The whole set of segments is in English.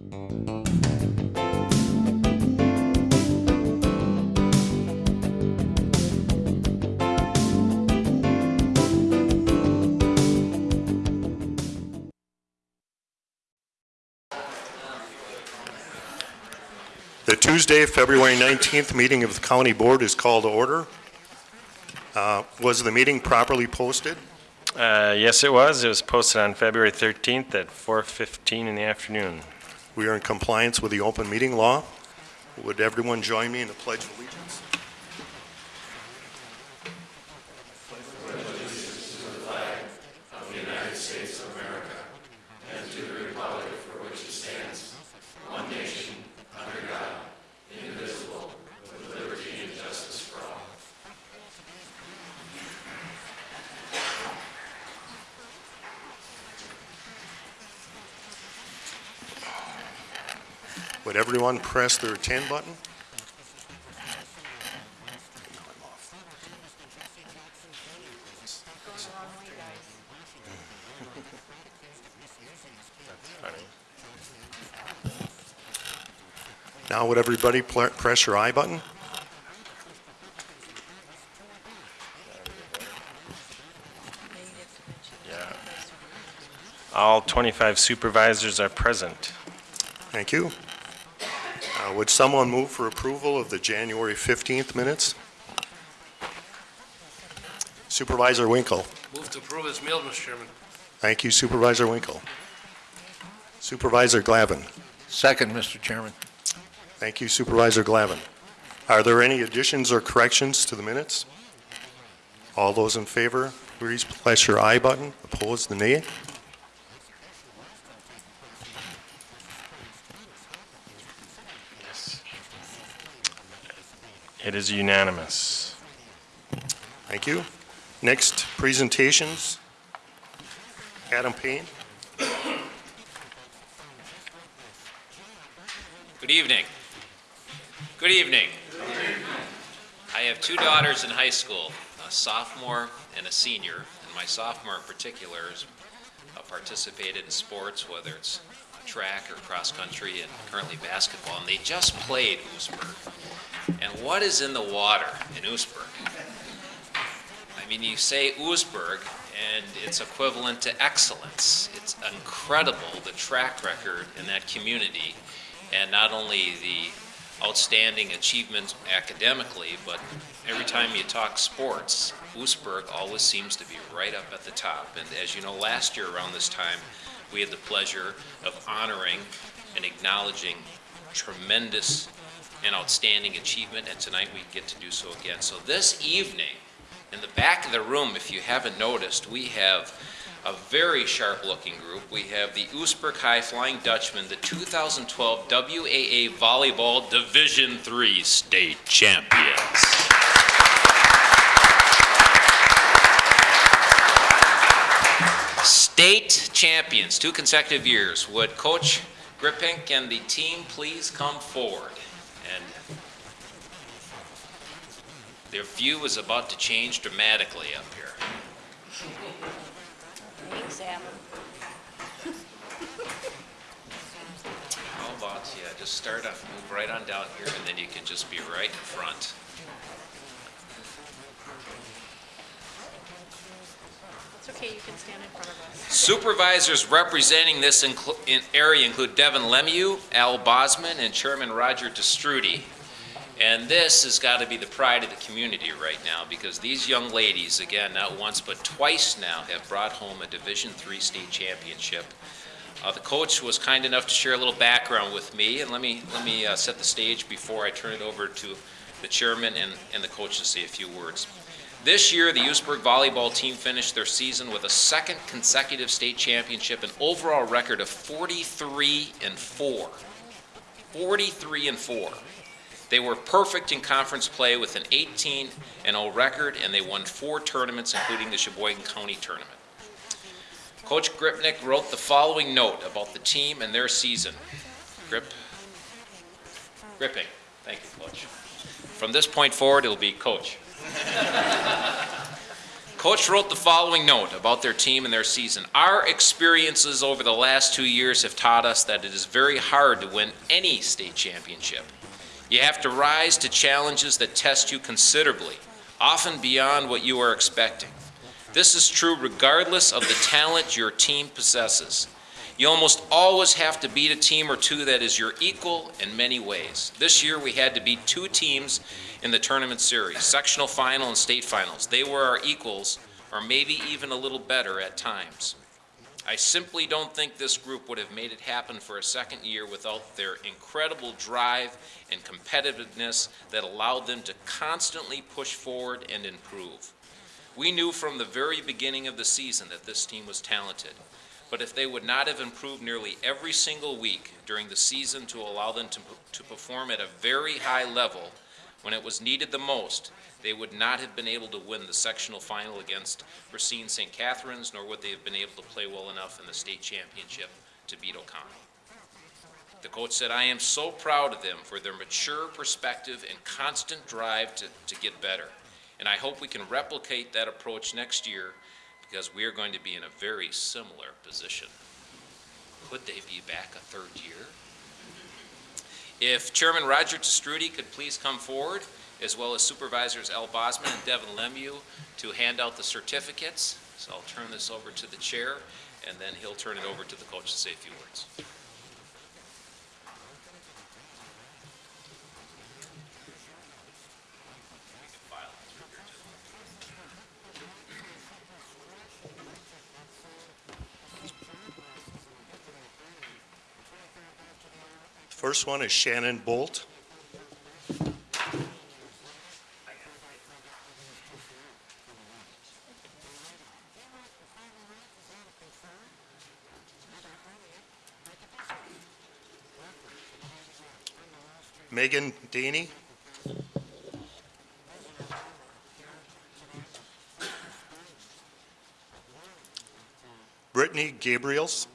The Tuesday, February 19th meeting of the county board is called to order. Uh, Was the meeting properly posted? Uh, Yes, it was. It was posted on February 13th at 4:15 in the afternoon. We are in compliance with the open meeting law. Would everyone join me in the pledge of allegiance? Would everyone press their 10 button? Now would everybody pl- press your aye button? Yeah. All 25 supervisors are present. Thank you. Uh, Would someone move for approval of the January 15th minutes? Supervisor Winkle. Move to approve as mailed, Mr. Chairman. Thank you Supervisor Winkle. Supervisor Glavin. Second, Mr. Chairman. Thank you Supervisor Glavin. Are there any additions or corrections to the minutes? All those in favor, please press your aye button. Opposed, the nay. It is unanimous. Thank you. Next, presentations. Adam Payne. Good evening. Good evening. I have two daughters in high school, a sophomore and a senior, and my sophomore in particular has uh, participated in sports, whether it's track or cross country, and currently basketball, and they just played Oostburg. What is in the water in Oostburg? I mean, you say Oostburg, and it's equivalent to excellence. It's incredible the track record in that community, and not only the outstanding achievements academically, but every time you talk sports, Oostburg always seems to be right up at the top. And as you know, last year around this time, we had the pleasure of honoring and acknowledging tremendous and outstanding achievement, and tonight we get to do so again. So this evening, in the back of the room, if you haven't noticed, we have a very sharp-looking group. We have the Oostburg High Flying Dutchman, the 2012 WIAA Volleyball Division III State Champions. State champions, two consecutive years. Would Coach Gripink and the team please come forward? And their view is about to change dramatically up here. Examine. How about, yeah, just start off, move right on down here, and then you can just be right in front. Okay, you can stand in front of us. Supervisors representing this in- area include Devin LeMahieu, Al Bosman, and Chairman Roger Te Stroete. And this has got to be the pride of the community right now, because these young ladies, again, not once but twice now, have brought home a Division III state championship. Uh, the coach was kind enough to share a little background with me, and let me let me uh, set the stage before I turn it over to the chairman and, and the coach to say a few words. This year, the Oostburg volleyball team finished their season with a second consecutive state championship, an overall record of 43 and 4. 43 and 4. They were perfect in conference play with an 18 and 0 record, and they won four tournaments, including the Sheboygan County tournament. Coach Gripnick wrote the following note about the team and their season. Grip, gripping. Thank you, Coach. From this point forward, it'll be Coach. Coach wrote the following note about their team and their season. Our experiences over the last two years have taught us that it is very hard to win any state championship. You have to rise to challenges that test you considerably, often beyond what you are expecting. This is true regardless of the talent your team possesses. You almost always have to beat a team or two that is your equal in many ways. This year, we had to beat two teams in the tournament series, sectional final and state finals. They were our equals, or maybe even a little better at times. I simply don't think this group would have made it happen for a second year without their incredible drive and competitiveness that allowed them to constantly push forward and improve. We knew from the very beginning of the season that this team was talented, but if they would not have improved nearly every single week during the season to allow them to, to perform at a very high level when it was needed the most, they would not have been able to win the sectional final against Racine St. Catherine's, nor would they have been able to play well enough in the state championship to beat O'Connell. The coach said, I am so proud of them for their mature perspective and constant drive to, to get better. And I hope we can replicate that approach next year because we are going to be in a very similar position. Could they be back a third year? If Chairman Roger Te Stroete could please come forward, as well as Supervisors Al Bosman and Devin LeMahieu to hand out the certificates. So I'll turn this over to the chair, and then he'll turn it over to the coach to say a few words. First one is Shannon Bolt. Megan Daney. Brittany Gabriels.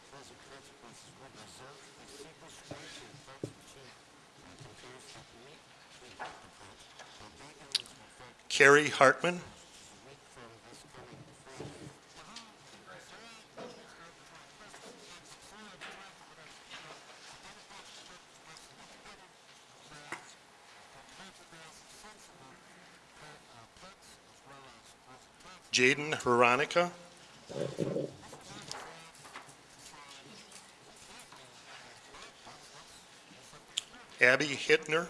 Carrie Hartman. Jaden Veronica. Abby Hittner.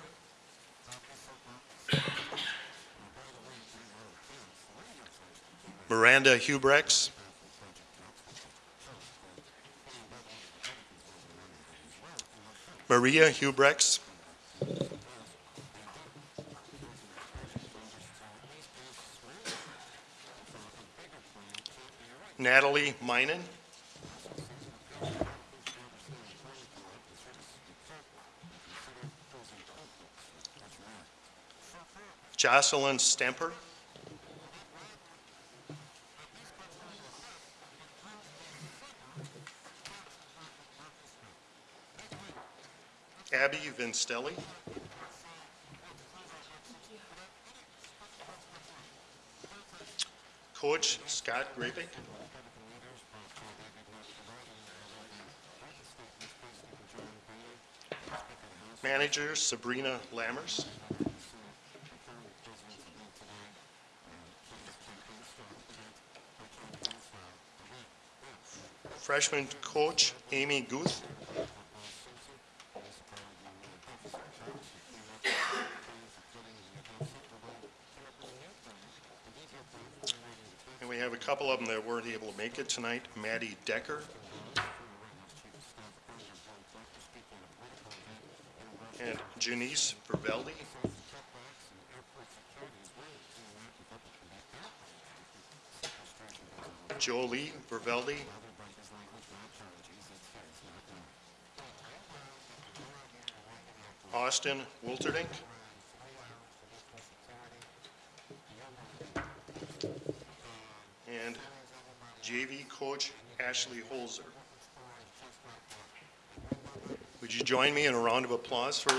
Miranda Hubrex. Maria Hubrex. Natalie Minen. Jocelyn Stemper. Vinstelli. Coach Scott Grapick. Manager Sabrina Lammers. Freshman coach Amy Guth. Have a couple of them that weren't able to make it tonight. Maddie Decker. And Janice Verveldi. Jolie Verveldi. Austin Wilterdink. And JV coach Ashley Holzer. Would you join me in a round of applause for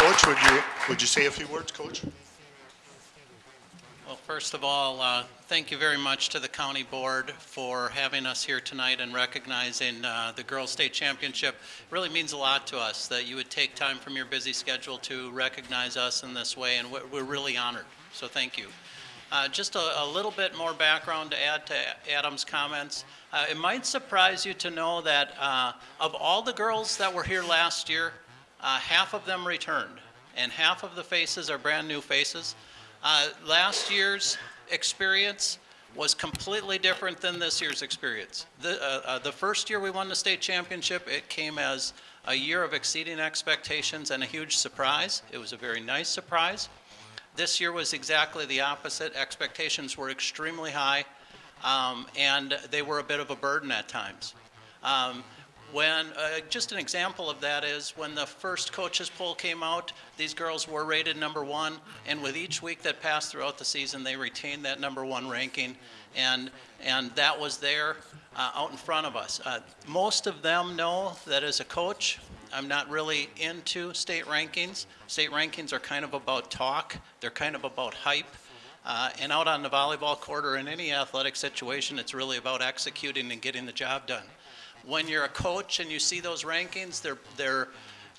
Coach, would you, would you say a few words, Coach? First of all, uh, thank you very much to the county board for having us here tonight and recognizing uh, the Girls State Championship. It Really means a lot to us that you would take time from your busy schedule to recognize us in this way, and we're really honored, so thank you. Uh, Just a a little bit more background to add to Adam's comments. Uh, It might surprise you to know that uh, of all the girls that were here last year, uh, half of them returned, and half of the faces are brand-new faces. Uh, Last year's experience was completely different than this year's experience. The, uh, uh, the first year we won the state championship, it came as a year of exceeding expectations and a huge surprise. It was a very nice surprise. This year was exactly the opposite. Expectations were extremely high, um, and they were a bit of a burden at times. Um, when, uh, just an example of that is when the first coaches poll came out, these girls were rated number one, and with each week that passed throughout the season, they retained that number one ranking, and, and that was there uh, out in front of us. Uh, most of them know that as a coach, I'm not really into state rankings. State rankings are kind of about talk, they're kind of about hype. Uh, and out on the volleyball court or in any athletic situation, it's really about executing and getting the job done when you're a coach and you see those rankings, they're, they're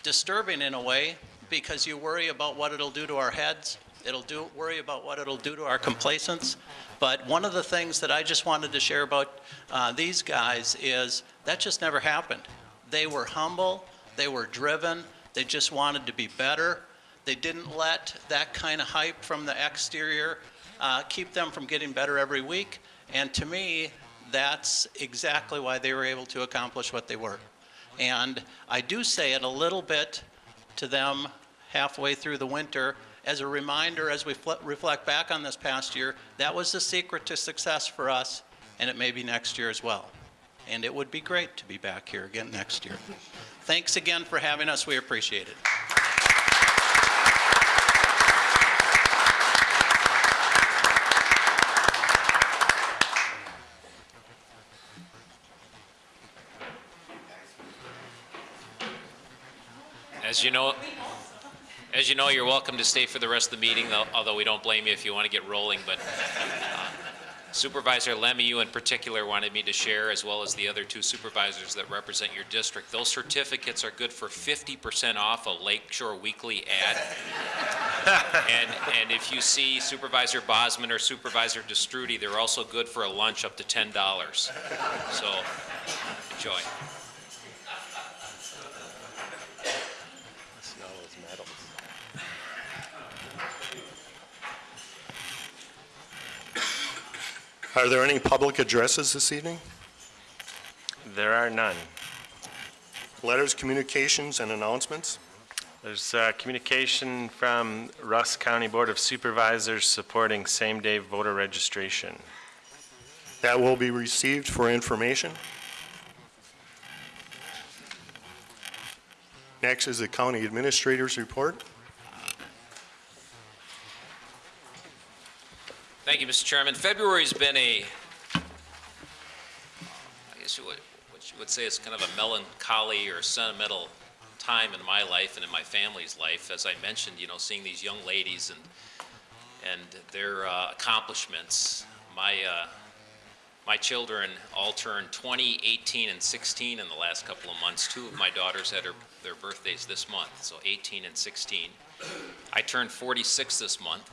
disturbing in a way because you worry about what it'll do to our heads. It'll do, worry about what it'll do to our complacence. But one of the things that I just wanted to share about uh, these guys is that just never happened. They were humble, they were driven, they just wanted to be better. They didn't let that kind of hype from the exterior uh, keep them from getting better every week. And to me, that's exactly why they were able to accomplish what they were. And I do say it a little bit to them halfway through the winter as a reminder as we fl- reflect back on this past year, that was the secret to success for us, and it may be next year as well. And it would be great to be back here again next year. Thanks again for having us. We appreciate it. As you know, as you know, you're welcome to stay for the rest of the meeting, though- although we don't blame you if you want to get rolling, but uh, Supervisor Lemmy, you in particular wanted me to share, as well as the other two supervisors that represent your district. Those certificates are good for 50% off a Lakeshore Weekly ad. And, and if you see Supervisor Bosman or Supervisor Te Stroete, they're also good for a lunch up to $10. So, enjoy. Are there any public addresses this evening? There are none. Letters, communications, and announcements? There's uh, communication from Rusk County Board of Supervisors supporting same-day voter registration. That will be received for information. Next is the county administrator's report. Thank you, Mr. Chairman. February's been a, I guess you would, what you would say is kind of a melancholy or sentimental time in my life and in my family's life. As I mentioned, you know, seeing these young ladies and, and their uh, accomplishments. My, uh, my children all turned 20, 18, and 16 in the last couple of months. Two of my daughters had her, their birthdays this month, so 18 and 16. I turned 46 this month.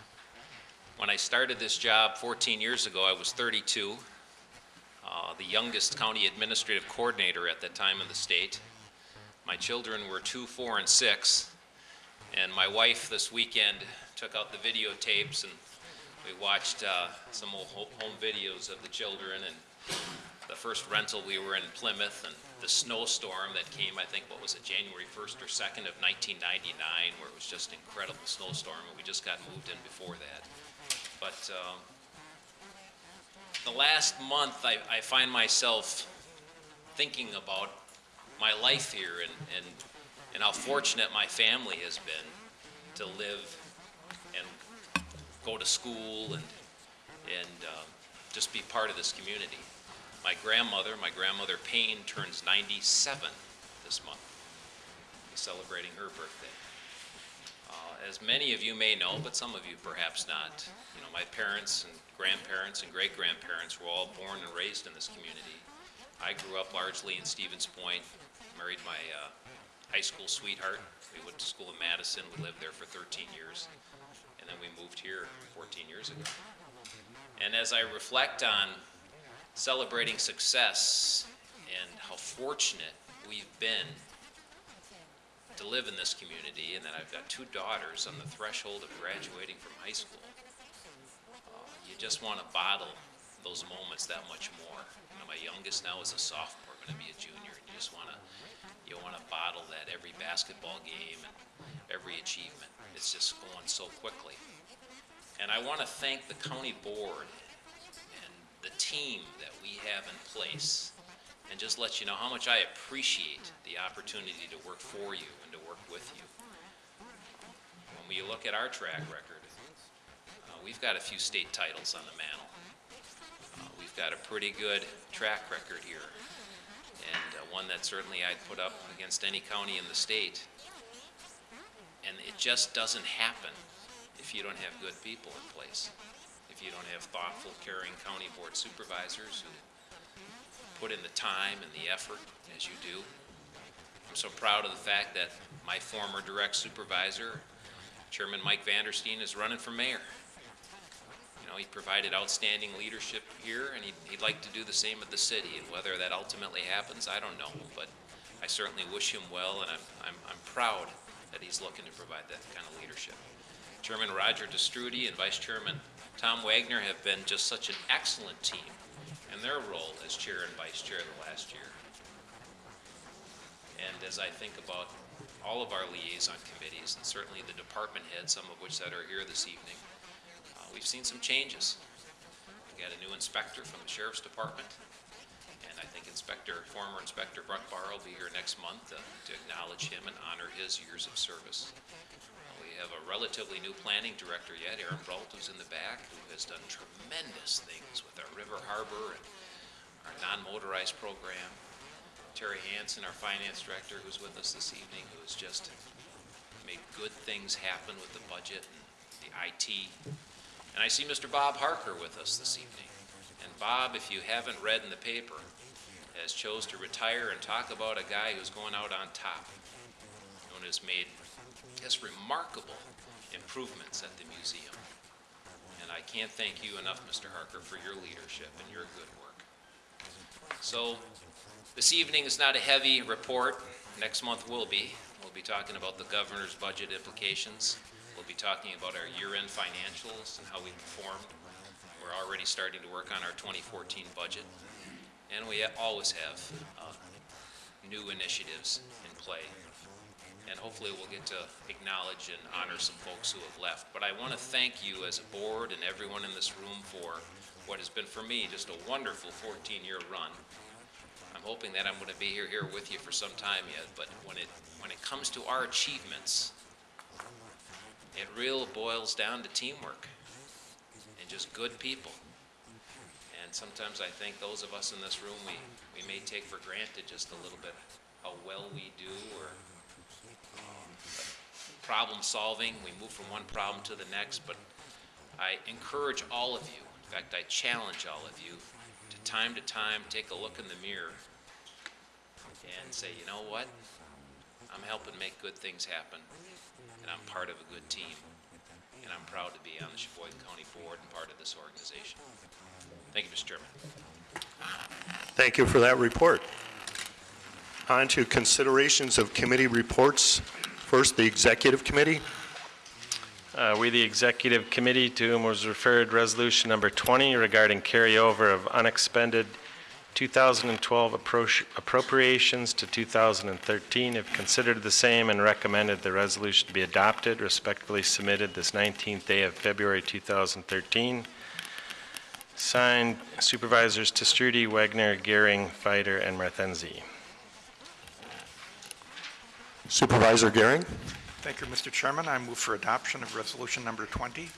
When I started this job 14 years ago, I was 32, uh, the youngest county administrative coordinator at that time in the state. My children were two, four, and six, and my wife this weekend took out the videotapes and we watched uh, some old home videos of the children and the first rental we were in Plymouth and the snowstorm that came, I think, what was it, January 1st or 2nd of 1999, where it was just an incredible snowstorm, and we just got moved in before that. But um, the last month, I, I find myself thinking about my life here and, and, and how fortunate my family has been to live and go to school and, and um, just be part of this community. My grandmother, my grandmother Payne, turns 97 this month. Celebrating her birthday. as many of you may know, but some of you perhaps not, my parents and grandparents and great-grandparents were all born and raised in this community. I grew up largely in Stevens Point, married my uh, high school sweetheart. We went to school in Madison, we lived there for 13 years, and then we moved here 14 years ago. And as I reflect on celebrating success and how fortunate we've been to live in this community and that I've got two daughters on the threshold of graduating from high school. Just want to bottle those moments that much more. You know, my youngest now is a sophomore, going to be a junior, you just want to, you want to bottle that every basketball game and every achievement. It's just going so quickly. And I want to thank the county board and the team that we have in place and just let you know how much I appreciate the opportunity to work for you and to work with you. When we look at our track record, we've got a few state titles on the mantle. Uh, We've got a pretty good track record here, and uh, one that certainly I'd put up against any county in the state. And it just doesn't happen if you don't have good people in place, if you don't have thoughtful, caring county board supervisors who put in the time and the effort as you do. I'm so proud of the fact that my former direct supervisor, Chairman Mike Vandersteen, is running for mayor. Know, he provided outstanding leadership here, and he'd, he'd like to do the same at the city, and whether that ultimately happens, I don't know, but I certainly wish him well, and I'm, I'm, I'm proud that he's looking to provide that kind of leadership. Chairman Roger Te Stroete and Vice Chairman Tom Wagner have been just such an excellent team in their role as chair and vice chair the last year. And as I think about all of our liaison committees, and certainly the department heads, some of which that are here this evening, we've seen some changes. We got a new inspector from the sheriff's department, and I think Inspector, former Inspector Bruck Barr will be here next month uh, to acknowledge him and honor his years of service. Uh, We have a relatively new planning director yet, Aaron Brault, who's in the back, who has done tremendous things with our River Harbor and our non-motorized program. Terry Hansen, our finance director, who's with us this evening, who has just made good things happen with the budget and the IT. And I see Mr. Bob Harker with us this evening. And Bob, if you haven't read in the paper, has chose to retire and talk about a guy who's going out on top and has made just remarkable improvements at the museum. And I can't thank you enough, Mr. Harker, for your leadership and your good work. So, this evening is not a heavy report. Next month will be. We'll be talking about the governor's budget implications. Talking about our year-end financials and how we performed. We're already starting to work on our 2014 budget. And we always have uh, new initiatives in play. And hopefully we'll get to acknowledge and honor some folks who have left. But I want to thank you as a board and everyone in this room for what has been for me just a wonderful 14-year run. I'm hoping that I'm going to be here, here with you for some time yet, but when it, when it comes to our achievements, it real boils down to teamwork and just good people. And sometimes I think those of us in this room, we, we may take for granted just a little bit how well we do or problem solving. We move from one problem to the next, but I encourage all of you, in fact, I challenge all of you to time to time take a look in the mirror and say, you know what? I'm helping make good things happen, and I'm part of a good team, and I'm proud to be on the Sheboygan County Board and part of this organization. Thank you, Mr. Chairman. Thank you for that report. On to considerations of committee reports. First, the Executive Committee. Uh, We, the Executive Committee, to whom was referred Resolution Number 20 regarding carryover of unexpended 2012 appro- appropriations to 2013, have considered the same and recommended the resolution to be adopted, respectfully submitted this 19th day of February 2013. Signed Supervisors Te Stroete, Wagner, Gehring, Fider, and Martenzi. Supervisor Gehring. Thank you, Mr. Chairman. I move for adoption of Resolution Number 20.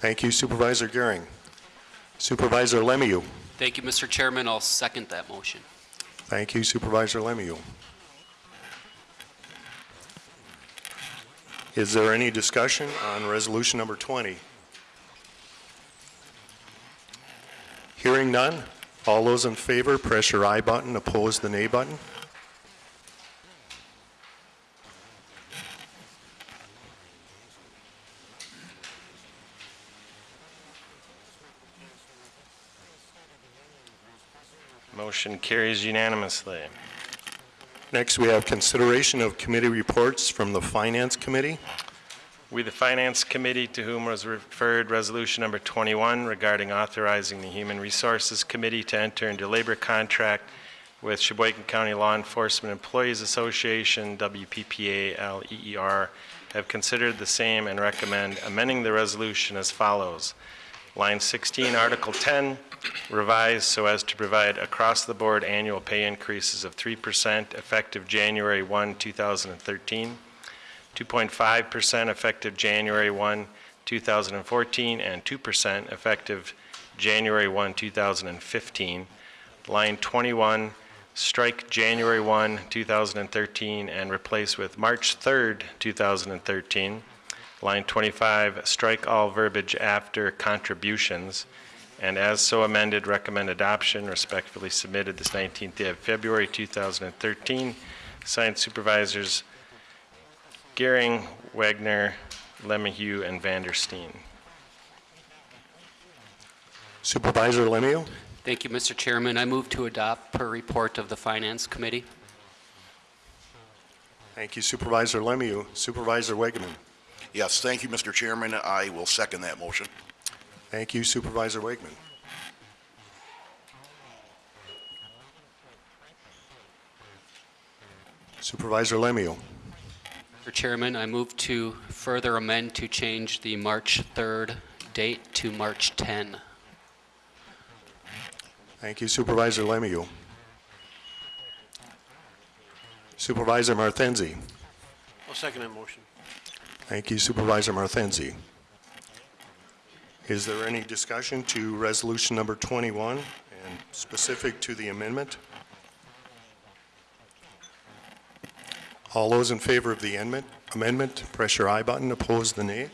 Thank you Supervisor Gehring. Supervisor LeMahieu. Thank you, Mr. Chairman. I'll second that motion. Thank you Supervisor LeMahieu. Is there any discussion on resolution number 20? Hearing none, all those in favor, press your aye button, oppose the nay button. Motion carries unanimously. Next, we have consideration of committee reports from the Finance Committee. We, the Finance Committee, to whom was referred Resolution Number 21 regarding authorizing the Human Resources Committee to enter into labor contract with Sheboygan County Law Enforcement Employees Association, WPPA-LEER, E have considered the same and recommend amending the resolution as follows. Line 16, Article 10, revised so as to provide across-the-board annual pay increases of 3% effective January 1, 2013, 2.5% effective January 1, 2014, and 2% effective January 1, 2015. Line 21, strike January 1, 2013, and replace with March 3, 2013. Line 25, strike all verbiage after contributions, and as so amended, recommend adoption. Respectfully submitted this 19th day of February 2013. Signed Supervisors Gehring, Wagner, LeMahieu, and Vandersteen. Supervisor LeMahieu? Thank you, Mr. Chairman. I move to adopt per report of the Finance Committee. Thank you Supervisor LeMahieu. Supervisor Wegeman? Yes, thank you, Mr. Chairman. I will second that motion. Thank you Supervisor Wakeman. Supervisor LeMahieu? Mr. Chairman, I move to further amend to change the March 3rd date to March 10. Thank you Supervisor LeMahieu. Supervisor Martenzi? I'll second that motion. Thank you Supervisor Martenzi. Is there any discussion to resolution number 21 and specific to the amendment? All those in favor of the amendment, amendment, press your aye button, oppose the nay.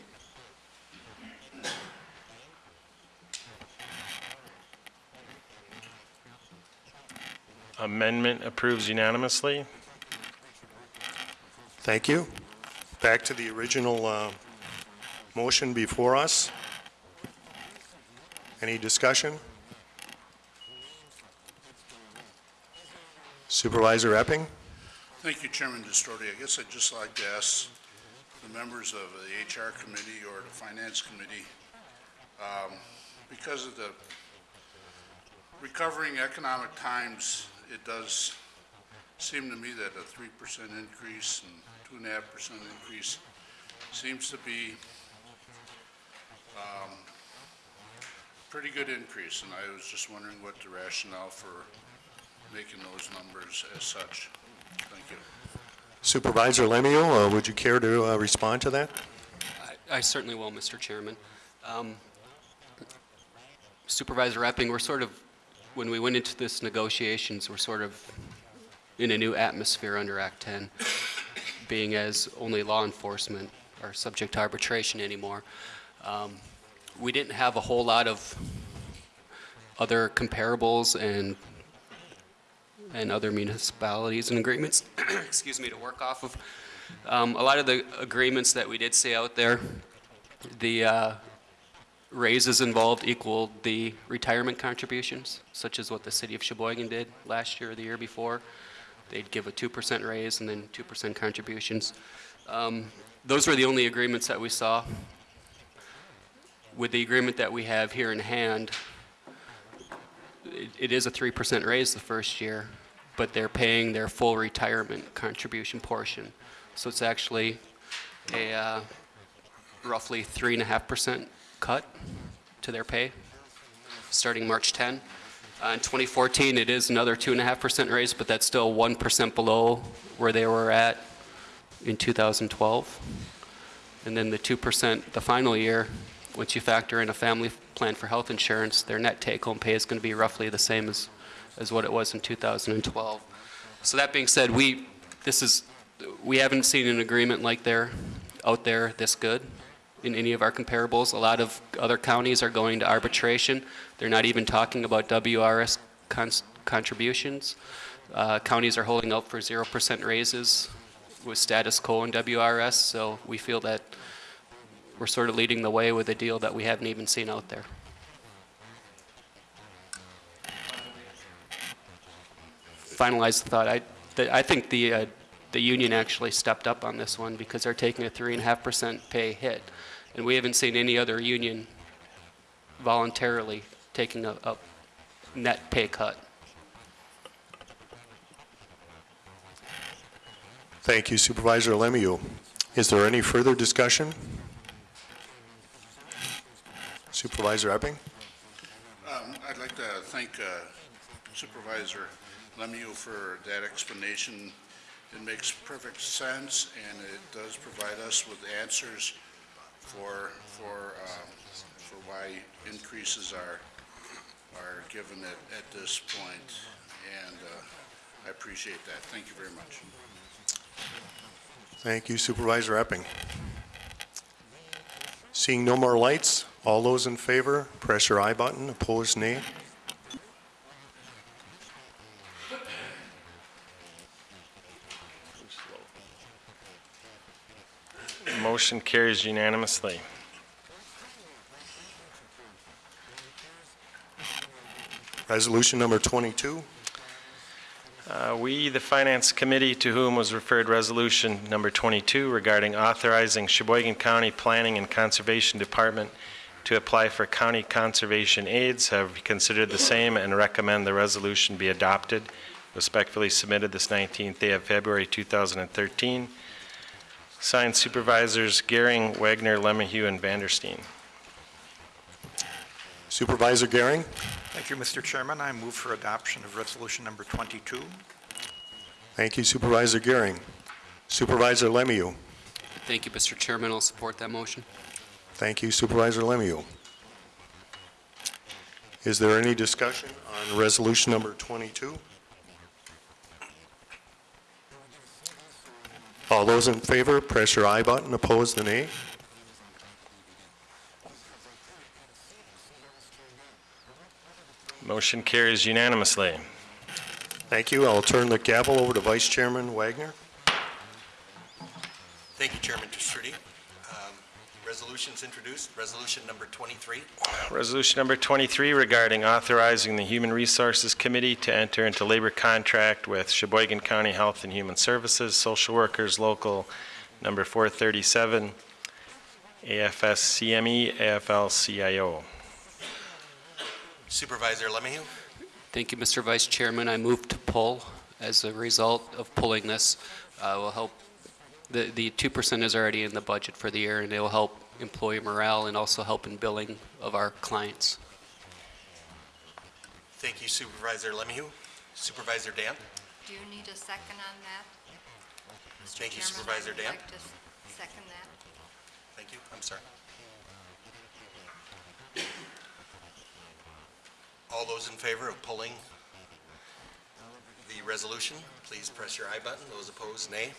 Amendment approves unanimously. Thank you. Back to the original uh, motion before us. Any discussion? Supervisor Epping? Thank you, Chairman Distorti. I guess I'd just like to ask the members of the HR Committee or the Finance Committee, um, because of the recovering economic times, it does seem to me that a three percent increase and two and a half percent increase seems to be um, pretty good increase, and I was just wondering what the rationale for making those numbers as such. Thank you. Supervisor LeMahieu, uh, would you care to uh, respond to that? I I certainly will, Mr. Chairman. Um, Supervisor Epping, we're sort of, when we went into this negotiations, we're sort of in a new atmosphere under Act 10, being as only law enforcement are subject to arbitration anymore. Um, We didn't have a whole lot of other comparables and and other municipalities and agreements, excuse me, to work off of. Um, a lot of the agreements that we did see out there, the uh, raises involved equaled the retirement contributions, such as what the city of Sheboygan did last year or the year before. They'd give a 2% raise and then 2% contributions. Um, those were the only agreements that we saw. With the agreement that we have here in hand, it, it is a 3% raise the first year, but they're paying their full retirement contribution portion. So it's actually a uh, roughly 3.5% cut to their pay, starting March 10. Uh, in 2014, it is another 2.5% raise, but that's still 1% below where they were at in 2012. And then the 2% the final year, once you factor in a family plan for health insurance, their net take-home pay is going to be roughly the same as, as what it was in 2012. So that being said, we, this is, we haven't seen an agreement like there out there this good in any of our comparables. A lot of other counties are going to arbitration. They're not even talking about WRS contributions. Uh, Counties are holding out for 0% raises with status quo in WRS, so we feel that we're sort of leading the way with a deal that we haven't even seen out there. Finalize the thought, I, I think the, uh, the union actually stepped up on this one because they're taking a three and a half percent pay hit. And we haven't seen any other union voluntarily taking a, a net pay cut. Thank you Supervisor LeMahieu. Is there any further discussion? Supervisor Epping? Um, I'd like to thank uh, Supervisor LeMahieu for that explanation. It makes perfect sense, and it does provide us with answers for, for, um, for why increases are, are given at, at this. And uh, I appreciate that. Thank you very much. Thank you Supervisor Epping. Seeing no more lights, all those in favor, press your aye button, opposed nay. Motion carries unanimously. Resolution number 22. Uh, We, the Finance Committee, to whom was referred Resolution Number 22 regarding authorizing Sheboygan County Planning and Conservation Department to apply for county conservation aids, have considered the same and recommend the resolution be adopted. Respectfully submitted this 19th day of February 2013. Signed Supervisors Gehring, Wagner, LeMahieu, and Vandersteen. Supervisor Gehring? Thank you, Mr. Chairman. I move for adoption of resolution number 22. Thank you Supervisor Gehring. Supervisor LeMahieu? Thank you, Mr. Chairman. I'll support that motion. Thank you Supervisor LeMahieu. Is there any discussion on resolution number 22? All those in favor, press your aye button, opposed, the nay. Motion carries unanimously. Thank you. I'll turn the gavel over to Vice Chairman Wagner. Thank you, Chairman Trudy. Um, Resolutions introduced, resolution number 23. Resolution number 23 regarding authorizing the Human Resources Committee to enter into labor contract with Sheboygan County Health and Human Services, Social Workers Local Number 437, AFSCME, AFL-CIO. Supervisor LeMahieu, Thank you, Mr. Vice Chairman. I move to pull. As a result of pulling this, uh, will help, the, the 2% is already in the budget for the year, and it will help employee morale and also help in billing of our clients. thank you Supervisor LeMahieu. Supervisor Damp, Do you need a second on that? Mr. Thank you, Supervisor I would Damp. like to second that. thank you, I'm sorry. All those in favor of pulling the resolution, please press your aye button. Those opposed, nay.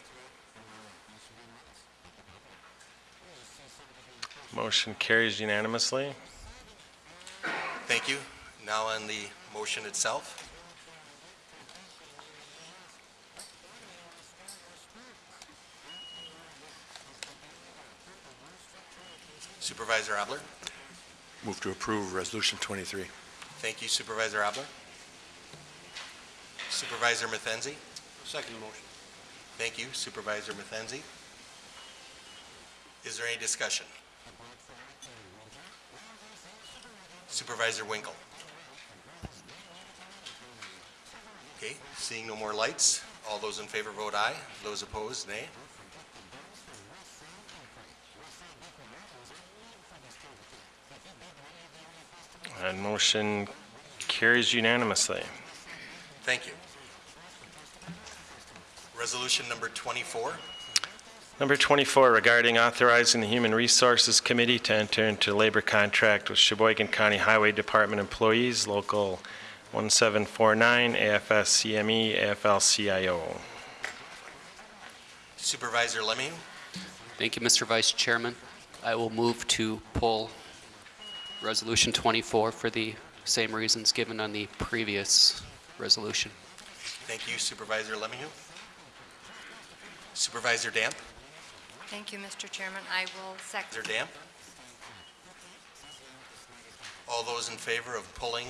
Motion carries unanimously. Thank you. Now on the motion itself. Supervisor Abler. Move to approve Resolution 23. Thank you Supervisor Abler. Supervisor Mathenzi. Second motion. Thank you Supervisor Mathenzi. Is there any discussion? Supervisor Winkle. Okay, seeing no more lights, all those in favor vote aye, those opposed, nay. And motion carries unanimously. Thank you. Resolution number 24. Number 24, regarding authorizing the Human Resources Committee to enter into labor contract with Sheboygan County Highway Department employees, Local 1749, AFSCME, AFL-CIO. Supervisor Lemming. Thank you, Mr. Vice Chairman. I will move to pull Resolution 24 for the same reasons given on the previous resolution. Thank you Supervisor LeMahieu. Supervisor Damp? Thank you, Mr. Chairman. I will second. Supervisor Damp? All those in favor of pulling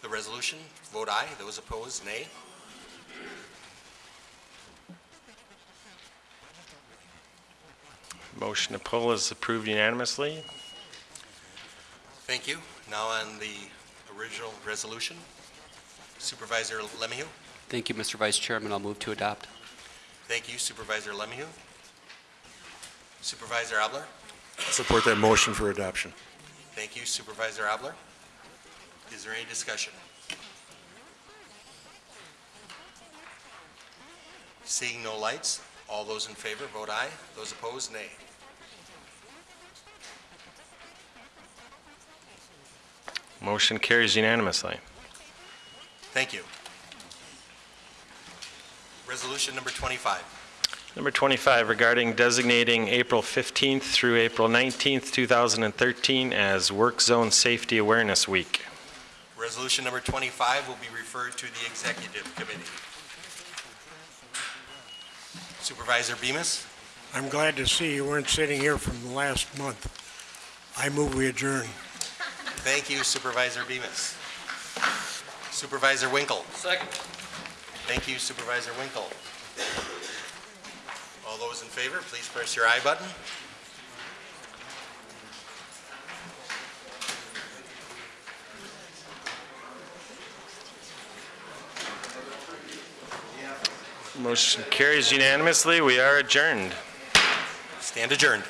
the resolution, vote aye. Those opposed, nay. Motion to pull is approved unanimously. Thank you. Now on the original resolution, Supervisor LeMahieu. Thank you, Mr. Vice Chairman. I'll move to adopt. Thank you Supervisor LeMahieu. Supervisor Abler? Support that motion for adoption. Thank you Supervisor Abler. Is there any discussion? Seeing no lights, all those in favor, vote aye. Those opposed, nay. Motion carries unanimously. Thank you. Resolution number 25. Number 25, regarding designating April 15th through April 19th, 2013 as Work Zone Safety Awareness Week. Resolution number 25 will be referred to the Executive Committee. Supervisor Bemis? I'm glad to see you weren't sitting here from the last month. I move we adjourn. Thank you Supervisor Bemis. Supervisor Winkle? Second. Thank you Supervisor Winkle. All those in favor, please press your aye button. Motion carries unanimously. We are adjourned. Stand adjourned.